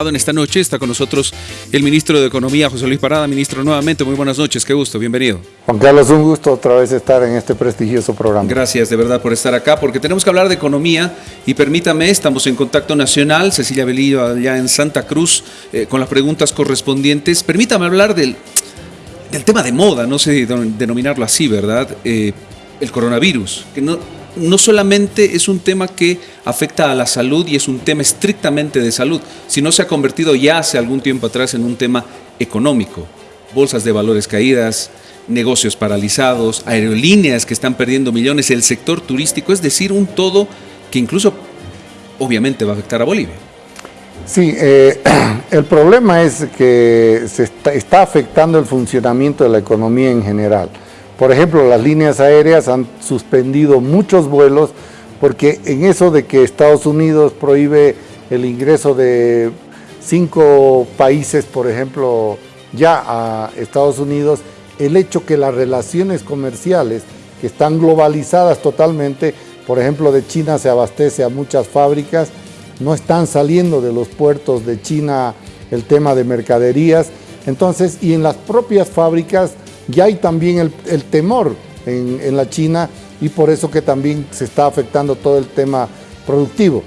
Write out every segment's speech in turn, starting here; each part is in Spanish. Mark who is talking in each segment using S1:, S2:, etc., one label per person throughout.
S1: En esta noche está con nosotros el ministro de Economía, José Luis Parada. Ministro, nuevamente, muy buenas noches, qué gusto, bienvenido.
S2: Juan Carlos, un gusto otra vez estar en este prestigioso programa.
S1: Gracias de verdad por estar acá, porque tenemos que hablar de economía y permítame, estamos en contacto nacional, Cecilia Belillo allá en Santa Cruz, eh, con las preguntas correspondientes. Permítame hablar del, del tema de moda, no sé denominarlo así, ¿verdad? Eh, el coronavirus, que no, no solamente es un tema que afecta a la salud y es un tema estrictamente de salud, sino se ha convertido ya hace algún tiempo atrás en un tema económico. Bolsas de valores caídas, negocios paralizados, aerolíneas que están perdiendo millones, el sector turístico, es decir, un todo que incluso obviamente va a afectar a Bolivia.
S2: Sí, eh, el problema es que se está afectando el funcionamiento de la economía en general. Por ejemplo, las líneas aéreas han suspendido muchos vuelos porque en eso de que Estados Unidos prohíbe el ingreso de cinco países, por ejemplo, ya a Estados Unidos, el hecho que las relaciones comerciales que están globalizadas totalmente, por ejemplo, de China se abastece a muchas fábricas, no están saliendo de los puertos de China el tema de mercaderías, entonces, y en las propias fábricas ya hay también el, temor en, la China y por eso que también se está afectando todo el tema productivo.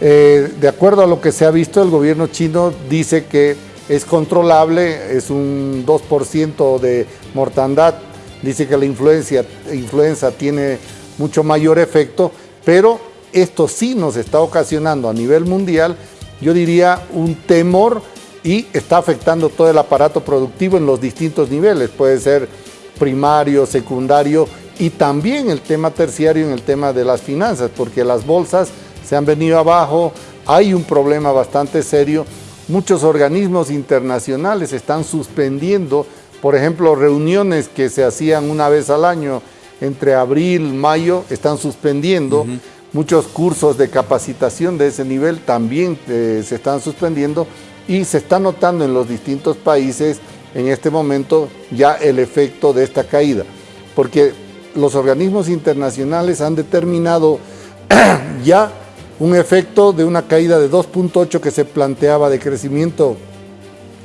S2: Eh, de acuerdo a lo que se ha visto, el gobierno chino dice que es controlable, es un 2% de mortandad, dice que la influencia, influenza tiene mucho mayor efecto, pero esto sí nos está ocasionando a nivel mundial, yo diría, un temor y está afectando todo el aparato productivo en los distintos niveles, puede ser primario, secundario y también el tema terciario en el tema de las finanzas, porque las bolsas se han venido abajo, hay un problema bastante serio, muchos organismos internacionales están suspendiendo, por ejemplo, reuniones que se hacían una vez al año entre abril, mayo, están suspendiendo, muchos cursos de capacitación de ese nivel también eh, se están suspendiendo, y se está notando en los distintos países en este momento ya el efecto de esta caída, porque los organismos internacionales han determinado ya un efecto de una caída de 2.8 que se planteaba de crecimiento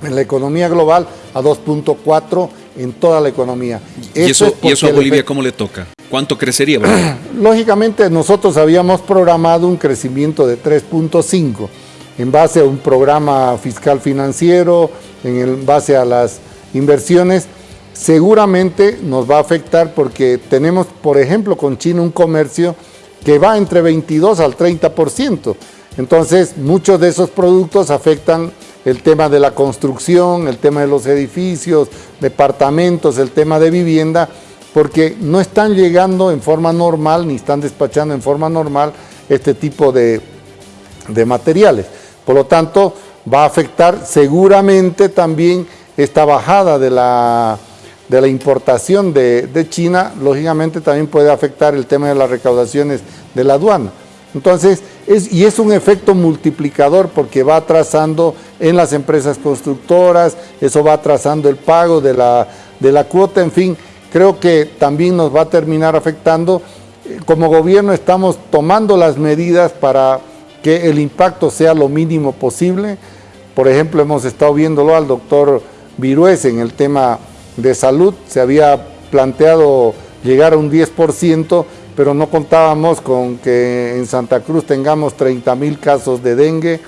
S2: en la economía global a 2.4 en toda la economía.
S1: ¿Y eso, ¿Y eso a Bolivia cómo le toca? ¿Cuánto crecería Bolivia?
S2: Lógicamente nosotros habíamos programado un crecimiento de 3.5 en base a un programa fiscal financiero, en base a las inversiones, seguramente nos va a afectar porque tenemos, por ejemplo, con China un comercio que va entre 22 al 30%. Entonces, muchos de esos productos afectan el tema de la construcción, el tema de los edificios, departamentos, el tema de vivienda, porque no están llegando en forma normal ni están despachando en forma normal este tipo de, de materiales. Por lo tanto, va a afectar seguramente también esta bajada de la, de la importación de, China, lógicamente también puede afectar el tema de las recaudaciones de la aduana. Entonces, es, y es un efecto multiplicador porque va atrasando en las empresas constructoras, eso va atrasando el pago de la, de la cuota, en fin, creo que también nos va a terminar afectando. Como gobierno estamos tomando las medidas para que el impacto sea lo mínimo posible. Por ejemplo, hemos estado viéndolo al doctor Virués en el tema de salud, se había planteado llegar a un 10%, pero no contábamos con que en Santa Cruz tengamos 30 mil casos de dengue,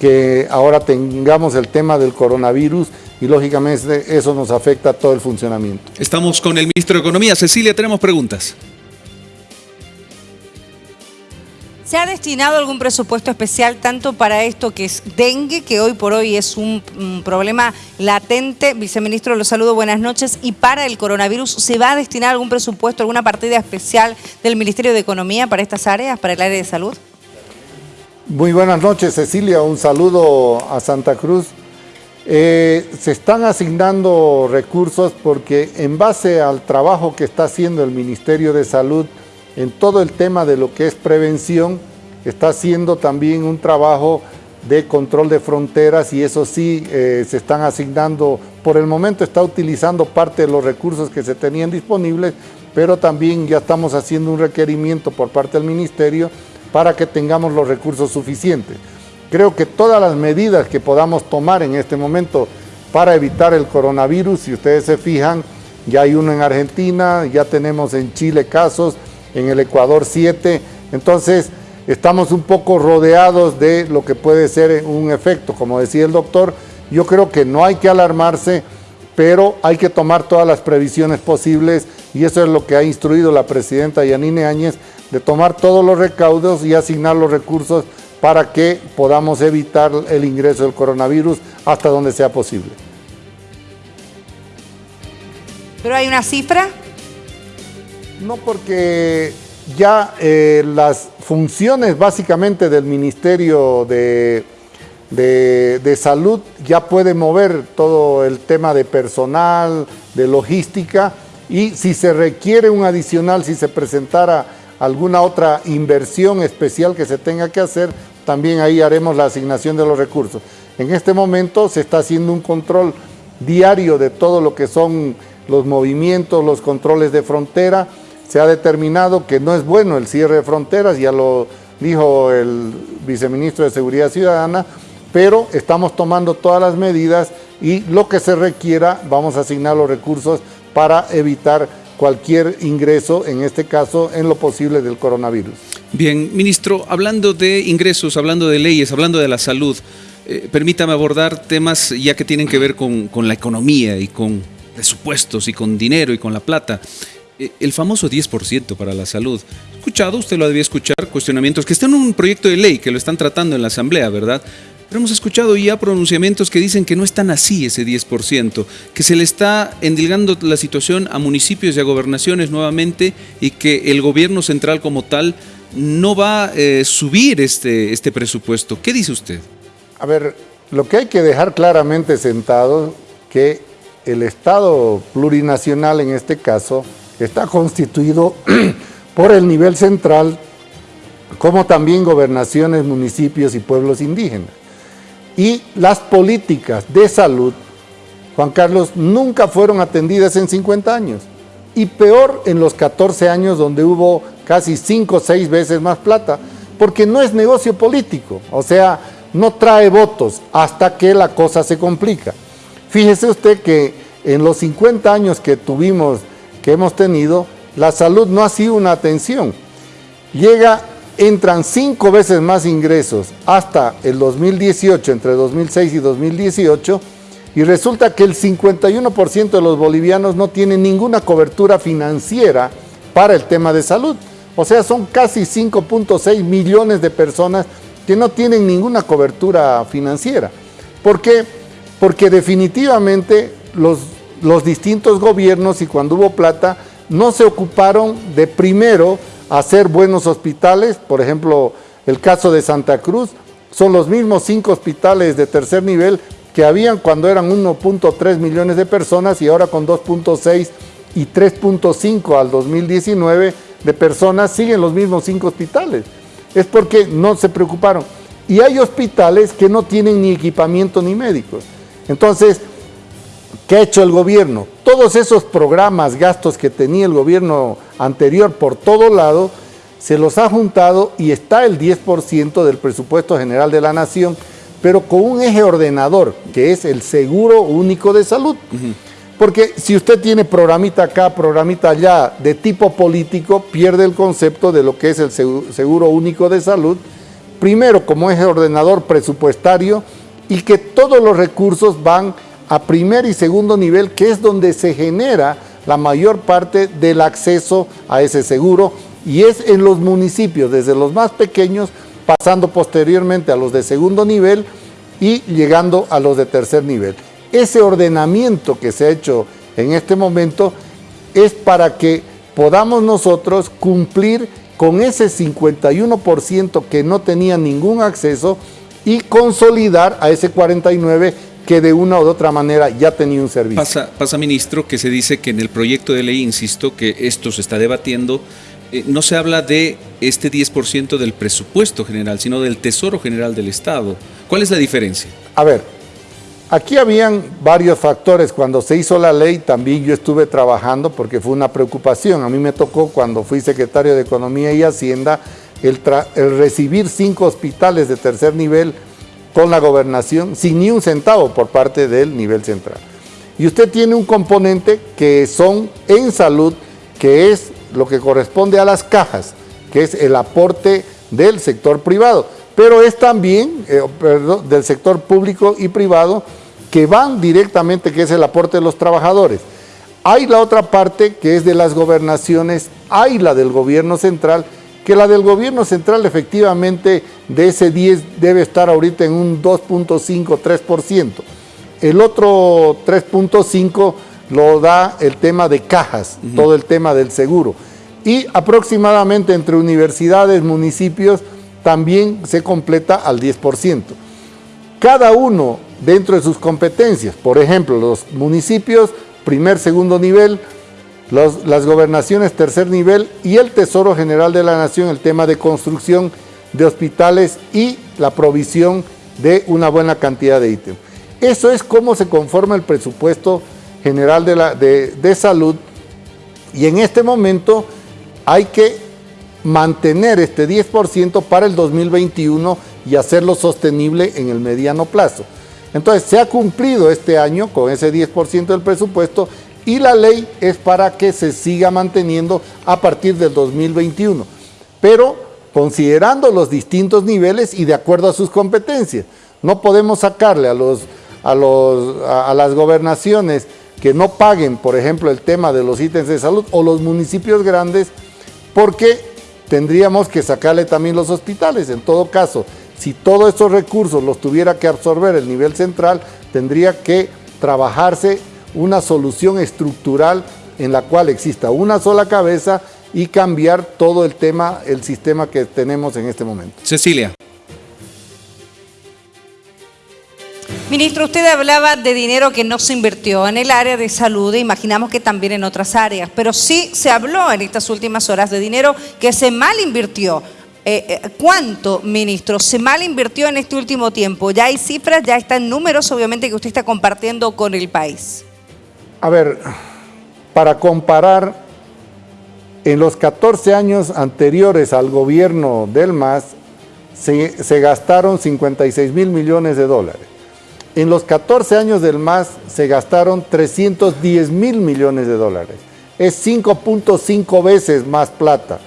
S2: que ahora tengamos el tema del coronavirus y lógicamente eso nos afecta a todo el funcionamiento.
S1: Estamos con el ministro de Economía. Cecilia, tenemos preguntas.
S3: ¿Se ha destinado algún presupuesto especial tanto para esto que es dengue, que hoy por hoy es un, problema latente? Viceministro, lo saludo, buenas noches. ¿Y para el coronavirus se va a destinar algún presupuesto, alguna partida especial del Ministerio de Economía para estas áreas, para el área de salud?
S2: Muy buenas noches, Cecilia. Un saludo a Santa Cruz. Eh, se están asignando recursos porque en base al trabajo que está haciendo el Ministerio de Salud en todo el tema de lo que es prevención, está haciendo también un trabajo de control de fronteras y eso sí eh, se están asignando, por el momento está utilizando parte de los recursos que se tenían disponibles, pero también ya estamos haciendo un requerimiento por parte del Ministerio para que tengamos los recursos suficientes. Creo que todas las medidas que podamos tomar en este momento para evitar el coronavirus, si ustedes se fijan, ya hay uno en Argentina, ya tenemos en Chile casos, en el Ecuador siete, entonces estamos un poco rodeados de lo que puede ser un efecto, como decía el doctor, yo creo que no hay que alarmarse, pero hay que tomar todas las previsiones posibles y eso es lo que ha instruido la presidenta Yanine Áñez, de tomar todos los recaudos y asignar los recursos para que podamos evitar el ingreso del coronavirus hasta donde sea posible.
S3: ¿Pero hay una cifra?
S2: No, porque ya eh, las funciones básicamente del Ministerio de, de, Salud ya puede mover todo el tema de personal, de logística, y si se requiere un adicional, si se presentara alguna otra inversión especial que se tenga que hacer, también ahí haremos la asignación de los recursos. En este momento se está haciendo un control diario de todo lo que son los movimientos, los controles de frontera. Se ha determinado que no es bueno el cierre de fronteras, ya lo dijo el viceministro de Seguridad Ciudadana, pero estamos tomando todas las medidas y lo que se requiera vamos a asignar los recursos para evitar cualquier ingreso, en este caso, en lo posible del coronavirus.
S1: Bien, ministro, hablando de ingresos, hablando de leyes, hablando de la salud, eh, permítame abordar temas ya que tienen que ver con, la economía y con presupuestos y con dinero y con la plata. Eh, el famoso 10% para la salud. Escuchado, usted lo debía escuchar, cuestionamientos que están en un proyecto de ley que lo están tratando en la Asamblea, ¿verdad? Pero hemos escuchado ya pronunciamientos que dicen que no es tan así ese 10%, que se le está endilgando la situación a municipios y a gobernaciones nuevamente y que el gobierno central como tal no va a eh, subir este, este presupuesto. ¿Qué dice usted?
S2: A ver, lo que hay que dejar claramente sentado que el Estado plurinacional en este caso está constituido por el nivel central como también gobernaciones, municipios y pueblos indígenas. Y las políticas de salud, Juan Carlos, nunca fueron atendidas en 50 años. Y peor en los 14 años donde hubo casi 5 o 6 veces más plata, porque no es negocio político, o sea, no trae votos hasta que la cosa se complica. Fíjese usted que en los 50 años que tuvimos, que hemos tenido, la salud no ha sido una atención. Llega entran cinco veces más ingresos hasta el 2018, entre 2006 y 2018, y resulta que el 51% de los bolivianos no tienen ninguna cobertura financiera para el tema de salud. O sea, son casi 5.6 millones de personas que no tienen ninguna cobertura financiera. ¿Por qué? Porque definitivamente los, los distintos gobiernos y cuando hubo plata no se ocuparon de primero hacer buenos hospitales, por ejemplo, el caso de Santa Cruz, son los mismos cinco hospitales de tercer nivel que habían cuando eran 1.3 millones de personas y ahora con 2.6 y 3.5 al 2019 de personas siguen los mismos cinco hospitales. Es porque no se preocuparon. Y hay hospitales que no tienen ni equipamiento ni médicos. Entonces, ¿qué ha hecho el gobierno? Todos esos programas, gastos que tenía el gobierno anterior por todo lado, se los ha juntado y está el 10% del presupuesto general de la nación, pero con un eje ordenador, que es el seguro único de salud. Porque si usted tiene programita acá, programita allá, de tipo político, pierde el concepto de lo que es el seguro único de salud, primero como eje ordenador presupuestario y que todos los recursos van a primer y segundo nivel, que es donde se genera la mayor parte del acceso a ese seguro y es en los municipios, desde los más pequeños, pasando posteriormente a los de segundo nivel y llegando a los de tercer nivel. Ese ordenamiento que se ha hecho en este momento es para que podamos nosotros cumplir con ese 51% que no tenía ningún acceso y consolidar a ese 49% que de una u otra manera ya tenía un servicio.
S1: Pasa, pasa, ministro, que se dice que en el proyecto de ley, insisto, que esto se está debatiendo, eh, no se habla de este 10% del presupuesto general, sino del Tesoro General del Estado. ¿Cuál es la diferencia?
S2: A ver, aquí habían varios factores. Cuando se hizo la ley también yo estuve trabajando porque fue una preocupación. A mí me tocó cuando fui secretario de Economía y Hacienda el, el recibir cinco hospitales de tercer nivel con la gobernación sin ni un centavo por parte del nivel central. Y usted tiene un componente que son en salud, que es lo que corresponde a las cajas, que es el aporte del sector privado, pero es también eh, del sector público y privado que van directamente, que es el aporte de los trabajadores. Hay la otra parte que es de las gobernaciones, hay la del gobierno central, que la del gobierno central efectivamente de ese 10 debe estar ahorita en un 2.5, 3%. El otro 3.5 lo da el tema de cajas, todo el tema del seguro. Y aproximadamente entre universidades, municipios, también se completa al 10%. Cada uno dentro de sus competencias, por ejemplo, los municipios, primer, segundo nivel, las gobernaciones, tercer nivel, y el Tesoro General de la Nación, el tema de construcción de hospitales y la provisión de una buena cantidad de ítems. Eso es cómo se conforma el presupuesto general de, la, de, salud y en este momento hay que mantener este 10% para el 2021 y hacerlo sostenible en el mediano plazo. Entonces, se ha cumplido este año con ese 10% del presupuesto y la ley es para que se siga manteniendo a partir del 2021, pero considerando los distintos niveles y de acuerdo a sus competencias. No podemos sacarle a los a, las gobernaciones que no paguen, por ejemplo, el tema de los ítems de salud o los municipios grandes, porque tendríamos que sacarle también los hospitales. En todo caso, si todos estos recursos los tuviera que absorber el nivel central, tendría que trabajarse una solución estructural en la cual exista una sola cabeza y cambiar todo el tema, el sistema que tenemos en este momento.
S1: Cecilia.
S3: Ministro, usted hablaba de dinero que no se invirtió en el área de salud e imaginamos que también en otras áreas, pero sí se habló en estas últimas horas de dinero que se mal invirtió. Eh, eh, ¿Cuánto, ministro, se mal invirtió en este último tiempo? Ya hay cifras, ya están números, obviamente, que usted está compartiendo con el país.
S2: A ver, para comparar, en los 14 años anteriores al gobierno del MAS, se, gastaron 56 mil millones de dólares. En los 14 años del MAS se gastaron 310 mil millones de dólares. Es 5.5 veces más plata.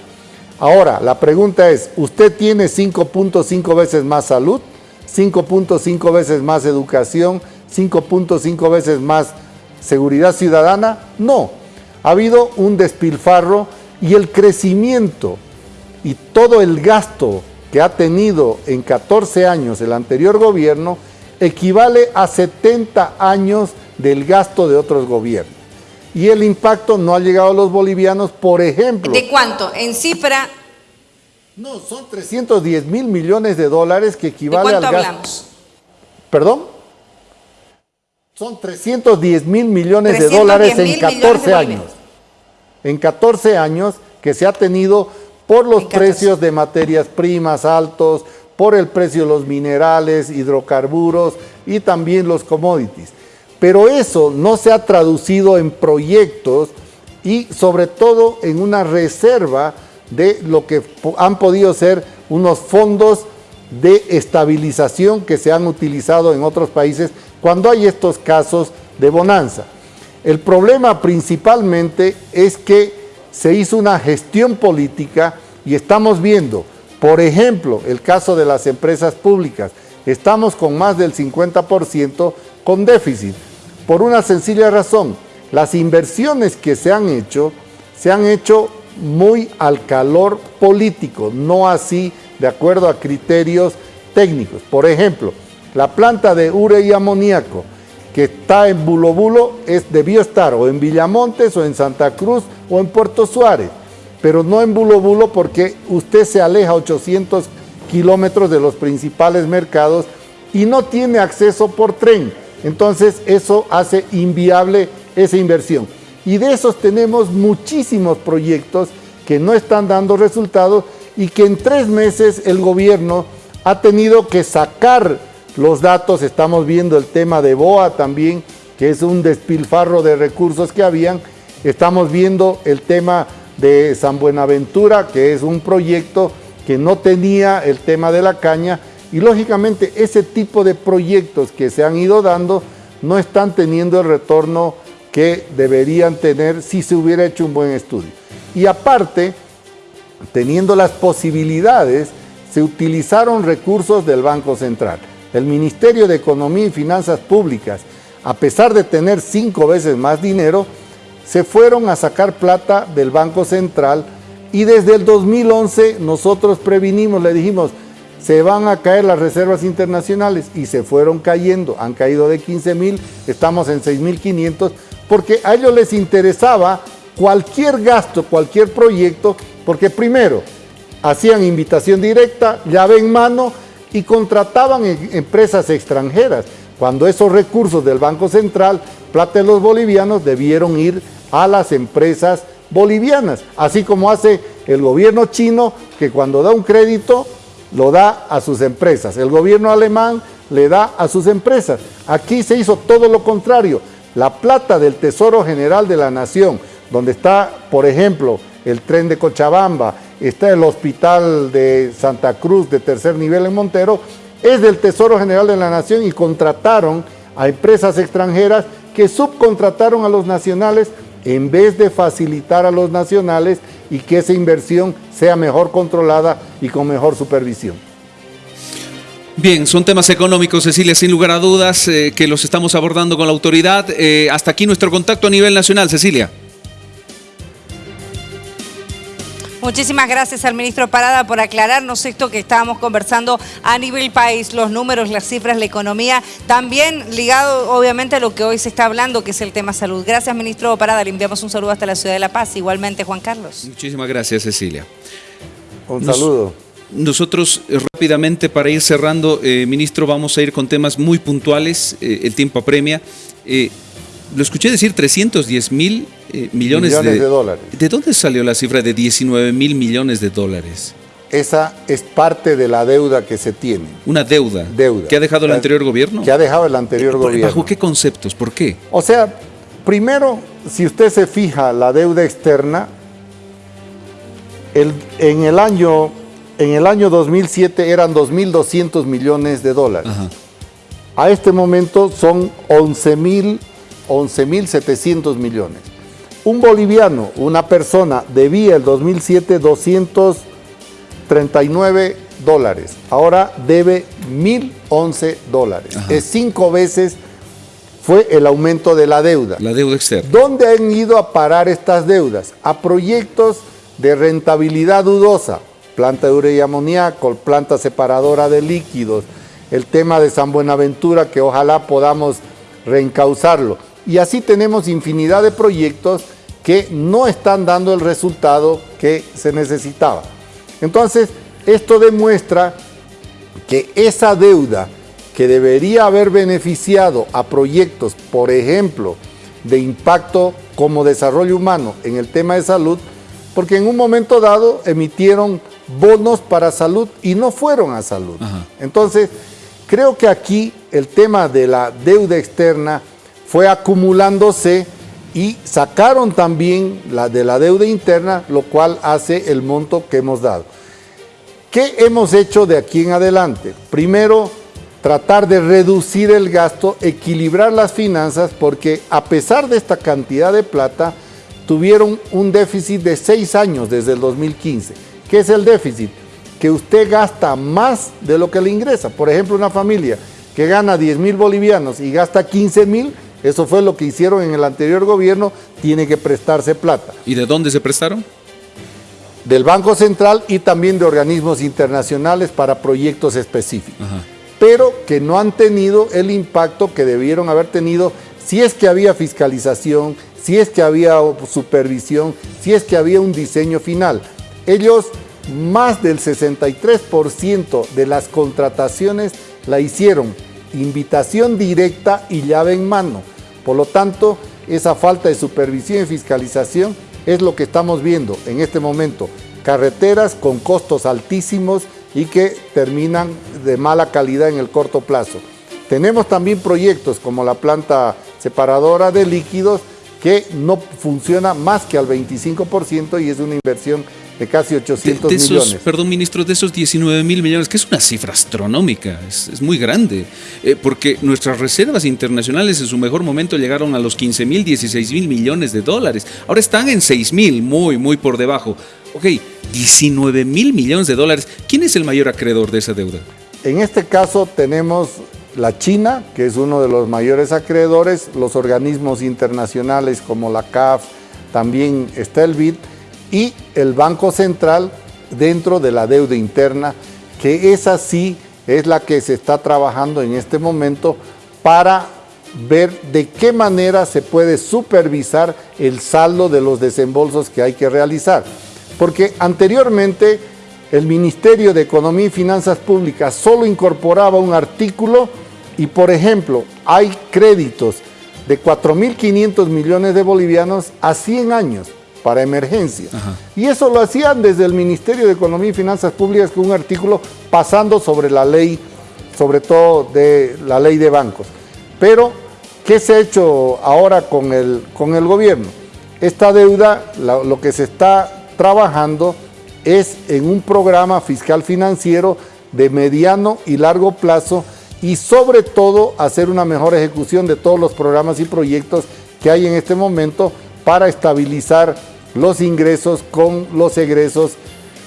S2: Ahora, la pregunta es, ¿usted tiene 5.5 veces más salud? ¿5.5 veces más educación? ¿5.5 veces más seguridad ciudadana? No. Ha habido un despilfarro y el crecimiento y todo el gasto que ha tenido en 14 años el anterior gobierno equivale a 70 años del gasto de otros gobiernos. Y el impacto no ha llegado a los bolivianos, por ejemplo.
S3: ¿De cuánto? En cifra...
S2: No, son 310 mil millones de dólares que equivale al gasto. hablamos? ¿Perdón? Son 310 mil millones de dólares en 14 años. En 14 años que se ha tenido por los precios de materias primas altos, por el precio de los minerales, hidrocarburos y también los commodities. Pero eso no se ha traducido en proyectos y sobre todo en una reserva de lo que han podido ser unos fondos de estabilización que se han utilizado en otros países cuando hay estos casos de bonanza. El problema principalmente es que se hizo una gestión política y estamos viendo por ejemplo, el caso de las empresas públicas. Estamos con más del 50% con déficit. Por una sencilla razón, las inversiones que se han hecho, se han hecho muy al calor político, no así de acuerdo a criterios técnicos. Por ejemplo, la planta de ure y amoníaco que está en Bulo Bulo es, debió estar o en Villamontes o en Santa Cruz o en Puerto Suárez pero no en bulo bulo porque usted se aleja 800 kilómetros de los principales mercados y no tiene acceso por tren. Entonces eso hace inviable esa inversión. Y de esos tenemos muchísimos proyectos que no están dando resultados y que en tres meses el gobierno ha tenido que sacar los datos. Estamos viendo el tema de BOA también, que es un despilfarro de recursos que habían. Estamos viendo el tema de San Buenaventura, que es un proyecto que no tenía el tema de la caña Y lógicamente ese tipo de proyectos que se han ido dando no están teniendo el retorno que deberían tener si se hubiera hecho un buen estudio. Y aparte, teniendo las posibilidades, se utilizaron recursos del Banco Central. El Ministerio de Economía y Finanzas Públicas, a pesar de tener cinco veces más dinero, se fueron a sacar plata del Banco Central y desde el 2011 nosotros previnimos, le dijimos, se van a caer las reservas internacionales y se fueron cayendo, han caído de 15 mil, estamos en 6 mil 500, porque a ellos les interesaba cualquier gasto, cualquier proyecto, porque primero hacían invitación directa, llave en mano y contrataban empresas extranjeras, cuando esos recursos del Banco Central, plata de los bolivianos, debieron ir a las empresas bolivianas, así como hace el gobierno chino que cuando da un crédito lo da a sus empresas, el gobierno alemán le da a sus empresas. Aquí se hizo todo lo contrario, la plata del Tesoro General de la Nación, donde está, por ejemplo, el tren de Cochabamba, está el hospital de Santa Cruz de tercer nivel en Montero, es del Tesoro General de la Nación y contrataron a empresas extranjeras que subcontrataron a los nacionales en vez de facilitar a los nacionales y que esa inversión sea mejor controlada y con mejor supervisión.
S1: Bien, son temas económicos, Cecilia, sin lugar a dudas, eh, que los estamos abordando con la autoridad. Eh, hasta aquí nuestro contacto a nivel nacional, Cecilia.
S3: Muchísimas gracias al ministro Parada por aclararnos esto que estábamos conversando a nivel país, los números, las cifras, la economía, también ligado obviamente a lo que hoy se está hablando, que es el tema salud. Gracias, ministro Parada. Le enviamos un saludo hasta la ciudad de La Paz. Igualmente, Juan Carlos.
S1: Muchísimas gracias, Cecilia.
S2: Un saludo.
S1: nosotros eh, rápidamente para ir cerrando, eh, ministro, vamos a ir con temas muy puntuales, eh, el tiempo apremia. Lo escuché decir 310 mil eh, millones,
S2: de, dólares.
S1: ¿De dónde salió la cifra de 19 mil millones de dólares?
S2: Esa es parte de la deuda que se tiene.
S1: Una deuda.
S2: Deuda.
S1: ¿Que ha dejado el anterior gobierno?
S2: Que ha dejado el anterior gobierno.
S1: ¿Bajo qué conceptos? ¿Por qué?
S2: O sea, primero, si usted se fija la deuda externa, en, el año, en el año 2007 eran 2.200 millones de dólares. A este momento son 11.700 millones. Un boliviano, una persona, debía el 2007 239 dólares. Ahora debe 1.011 dólares. Es cinco veces fue el aumento de la deuda.
S1: La deuda externa.
S2: ¿Dónde han ido a parar estas deudas? A proyectos de rentabilidad dudosa. Planta de urea y amoníaco, planta separadora de líquidos, el tema de San Buenaventura que ojalá podamos reencauzarlo. Y así tenemos infinidad de proyectos que no están dando el resultado que se necesitaba. Entonces, esto demuestra que esa deuda que debería haber beneficiado a proyectos, por ejemplo, de impacto como desarrollo humano en el tema de salud, porque en un momento dado emitieron bonos para salud y no fueron a salud. Entonces, creo que aquí el tema de la deuda externa fue acumulándose y sacaron también la de la deuda interna, lo cual hace el monto que hemos dado. ¿Qué hemos hecho de aquí en adelante? Primero, tratar de reducir el gasto, equilibrar las finanzas, porque a pesar de esta cantidad de plata, tuvieron un déficit de seis años desde el 2015. ¿Qué es el déficit? Que usted gasta más de lo que le ingresa. Por ejemplo, una familia que gana 10 mil bolivianos y gasta 15 mil, eso fue lo que hicieron en el anterior gobierno, tiene que prestarse plata.
S1: ¿Y de dónde se prestaron?
S2: Del Banco Central y también de organismos internacionales para proyectos específicos. Pero que no han tenido el impacto que debieron haber tenido si es que había fiscalización, si es que había supervisión, si es que había un diseño final. Ellos, más del 63% de las contrataciones la hicieron invitación directa y llave en mano. Por lo tanto, esa falta de supervisión y fiscalización es lo que estamos viendo en este momento. Carreteras con costos altísimos y que terminan de mala calidad en el corto plazo. Tenemos también proyectos como la planta separadora de líquidos que no funciona más que al 25% y es una inversión de casi 800
S1: de, esos,
S2: millones.
S1: Perdón, ministro, de esos 19 mil millones, que es una cifra astronómica, es, muy grande, eh, porque nuestras reservas internacionales en su mejor momento llegaron a los 15 mil, 16 mil millones de dólares. Ahora están en 6 mil, muy, muy por debajo. Ok, 19 mil millones de dólares. ¿Quién es el mayor acreedor de esa deuda?
S2: En este caso tenemos la China, que es uno de los mayores acreedores, los organismos internacionales como la CAF, también está el BID, y el Banco Central dentro de la deuda interna, que esa sí es la que se está trabajando en este momento para ver de qué manera se puede supervisar el saldo de los desembolsos que hay que realizar. Porque anteriormente el Ministerio de Economía y Finanzas Públicas solo incorporaba un artículo y, por ejemplo, hay créditos de 4.500 millones de bolivianos a 100 años para emergencia. Y eso lo hacían desde el Ministerio de Economía y Finanzas Públicas con un artículo pasando sobre la ley, sobre todo de la ley de bancos. Pero, ¿qué se ha hecho ahora con el, con el gobierno? Esta deuda, lo que se está trabajando es en un programa fiscal financiero de mediano y largo plazo y sobre todo hacer una mejor ejecución de todos los programas y proyectos que hay en este momento para estabilizar los ingresos con los egresos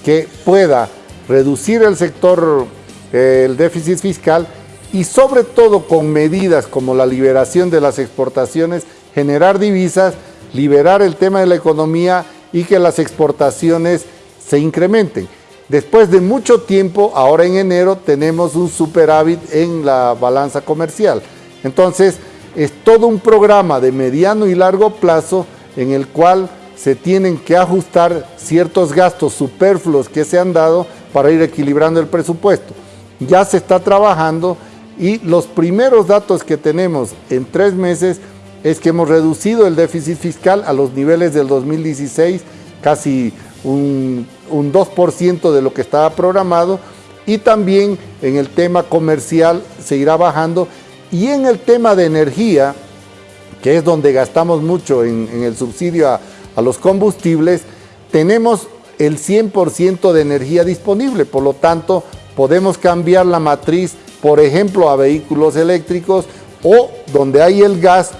S2: que pueda reducir el sector, eh, el déficit fiscal y sobre todo con medidas como la liberación de las exportaciones, generar divisas, liberar el tema de la economía y que las exportaciones se incrementen. Después de mucho tiempo, ahora en enero, tenemos un superávit en la balanza comercial. Entonces, es todo un programa de mediano y largo plazo en el cual se tienen que ajustar ciertos gastos superfluos que se han dado para ir equilibrando el presupuesto. Ya se está trabajando y los primeros datos que tenemos en tres meses es que hemos reducido el déficit fiscal a los niveles del 2016, casi un, 2% de lo que estaba programado y también en el tema comercial se irá bajando y en el tema de energía, que es donde gastamos mucho en, el subsidio a, a los combustibles, tenemos el 100% de energía disponible, por lo tanto podemos cambiar la matriz, por ejemplo, a vehículos eléctricos o donde hay el gas,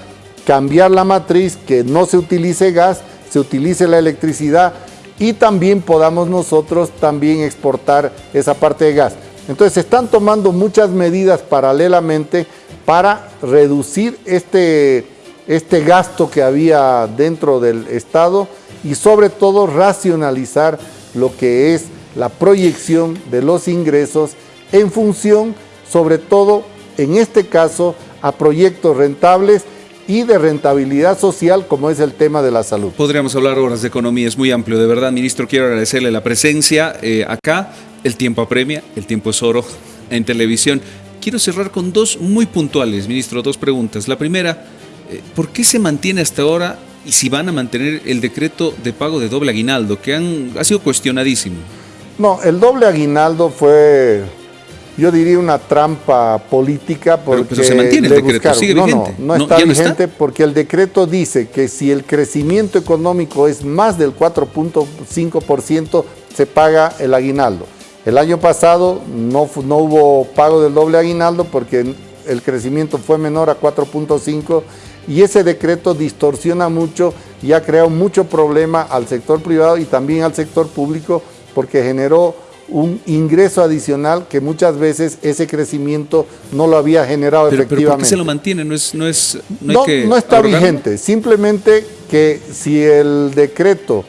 S2: cambiar la matriz, que no se utilice gas, se utilice la electricidad y también podamos nosotros también exportar esa parte de gas. Entonces se están tomando muchas medidas paralelamente para reducir este, este gasto que había dentro del Estado y sobre todo racionalizar lo que es la proyección de los ingresos en función, sobre todo en este caso, a proyectos rentables y de rentabilidad social como es el tema de la salud.
S1: Podríamos hablar horas de economía, es muy amplio, de verdad, ministro, quiero agradecerle la presencia eh, acá, el tiempo apremia, el tiempo es oro en televisión. Quiero cerrar con dos muy puntuales, ministro, dos preguntas. La primera, ¿por qué se mantiene hasta ahora y si van a mantener el decreto de pago de doble aguinaldo, que han, ha sido cuestionadísimo?
S2: No, el doble aguinaldo fue yo diría una trampa política porque
S1: pero, se mantiene el decreto, sigue
S2: vigente. No, no, está vigente porque el decreto dice que si el crecimiento económico es más del 4.5% se paga el aguinaldo. El año pasado no, no hubo pago del doble aguinaldo porque el crecimiento fue menor a 4.5 y ese decreto distorsiona mucho y ha creado mucho problema al sector privado y también al sector público porque generó un ingreso adicional que muchas veces ese crecimiento no lo había generado efectivamente. ¿Pero por qué
S1: se lo mantiene? No, es, no, es,
S2: no, no está vigente, simplemente que si el decreto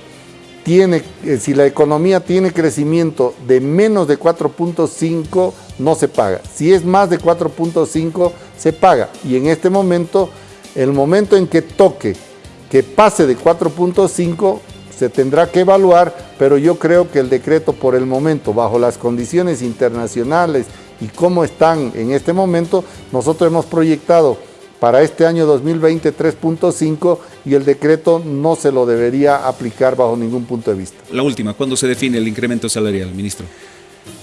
S2: tiene, eh, si la economía tiene crecimiento de menos de 4.5, no se paga. Si es más de 4.5, se paga. Y en este momento, el momento en que toque que pase de 4.5, se tendrá que evaluar, pero yo creo que el decreto por el momento, bajo las condiciones internacionales y cómo están en este momento, nosotros hemos proyectado para este año 2020 3.5 y el decreto no se lo debería aplicar bajo ningún punto de vista.
S1: La última, ¿cuándo se define el incremento salarial, ministro?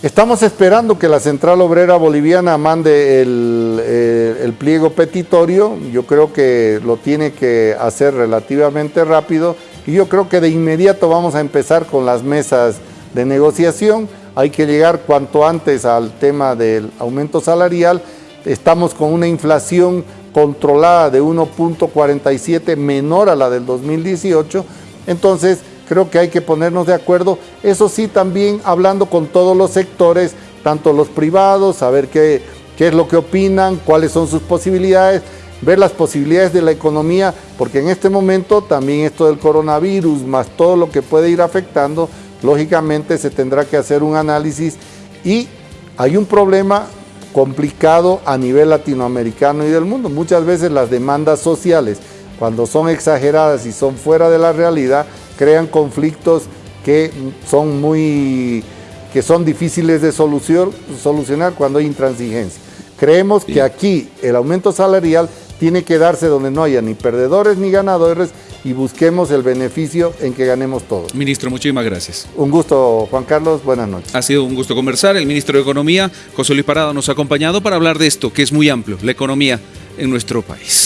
S2: Estamos esperando que la Central Obrera Boliviana mande el, eh, el, pliego petitorio, yo creo que lo tiene que hacer relativamente rápido y yo creo que de inmediato vamos a empezar con las mesas de negociación. Hay que llegar cuanto antes al tema del aumento salarial. Estamos con una inflación controlada de 1.47 menor a la del 2018. Entonces, creo que hay que ponernos de acuerdo. Eso sí, también hablando con todos los sectores, tanto los privados, saber qué, es lo que opinan, cuáles son sus posibilidades, ver las posibilidades de la economía, porque en este momento también esto del coronavirus, más todo lo que puede ir afectando, lógicamente se tendrá que hacer un análisis y hay un problema complicado a nivel latinoamericano y del mundo. Muchas veces las demandas sociales, cuando son exageradas y son fuera de la realidad, crean conflictos que son muy que son difíciles de solucionar cuando hay intransigencia. Creemos que aquí el aumento salarial tiene que darse donde no haya ni perdedores ni ganadores y busquemos el beneficio en que ganemos todos.
S1: Ministro, muchísimas gracias.
S2: Un gusto, Juan Carlos, buenas noches.
S1: Ha sido un gusto conversar. El ministro de Economía, José Luis Parada, nos ha acompañado para hablar de esto, que es muy amplio, la economía en nuestro país.